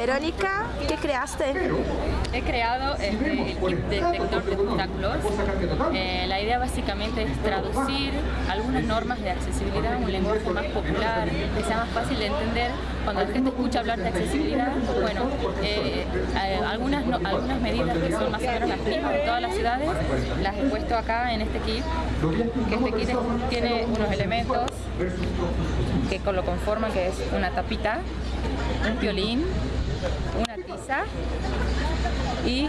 Verónica, ¿qué creaste? He creado este, el kit detector de obstáculos. Eh, la idea básicamente es traducir algunas normas de accesibilidad a un lenguaje más popular, que sea más fácil de entender. Cuando la gente escucha hablar de accesibilidad, bueno, eh, eh, algunas, algunas medidas que son más o menos las mismas en todas las ciudades, las he puesto acá en este kit, que este kit tiene unos elementos que lo conforman, que es una tapita, un violín, una tiza y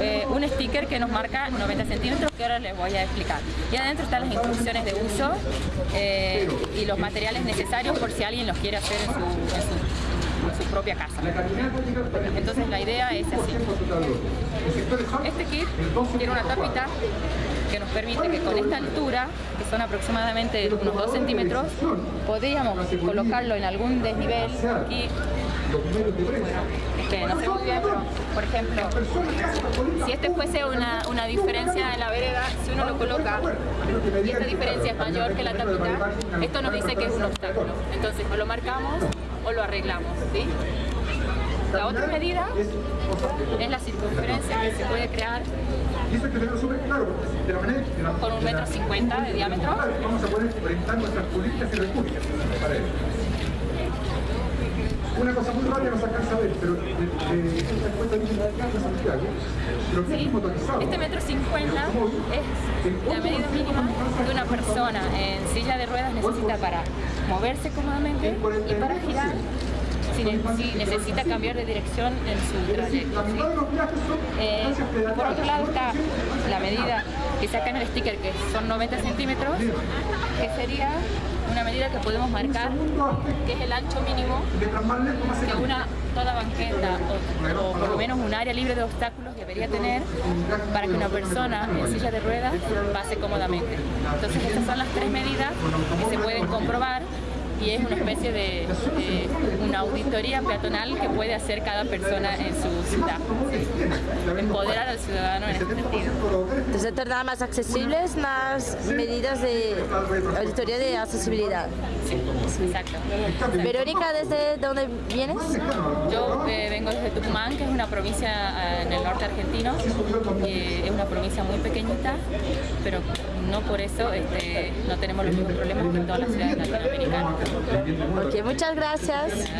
eh, un sticker que nos marca 90 centímetros que ahora les voy a explicar. Y adentro están las instrucciones de uso eh, y los materiales necesarios por si alguien los quiere hacer en su, propia casa. Entonces la idea es así. Este kit tiene una tapita que nos permite que con esta altura, que son aproximadamente unos 2 centímetros, podríamos colocarlo en algún desnivel aquí por ejemplo, si este fuese una, una diferencia en la vereda, si uno lo coloca y esta diferencia es mayor que la tapita, esto nos dice que es un obstáculo. Entonces o lo marcamos o lo arreglamos. La otra medida es la circunferencia que se puede crear con un metro cincuenta de diámetro. Vamos a poder orientar nuestras y repúblicas muy eh, eh, de Santiago, pero sí. Este metro cincuenta es la medida mínima que una persona en silla de ruedas necesita para moverse cómodamente y para girar si, necesita cambiar de dirección en su trayecto. Eh, por otro lado está la medida que saca en el sticker, que son 90 centímetros, que sería una medida que podemos marcar, que es el ancho mínimo que una toda banqueta o, por lo menos un área libre de obstáculos debería tener para que una persona en silla de ruedas pase cómodamente. Entonces estas son las tres medidas que se pueden comprobar y es una especie de, una auditoría peatonal que puede hacer cada persona en su ciudad. Empoderar al ciudadano en este sentido. Entonces, tornar más accesibles, más medidas de auditoría de accesibilidad. Sí, exacto. Verónica, ¿desde dónde vienes? Yo eh, desde Tucumán, que es una provincia eh, en el norte argentino. es una provincia muy pequeñita, pero no por eso este, no tenemos los mismos problemas que en todas las ciudades latinoamericanas. Ok, muchas gracias.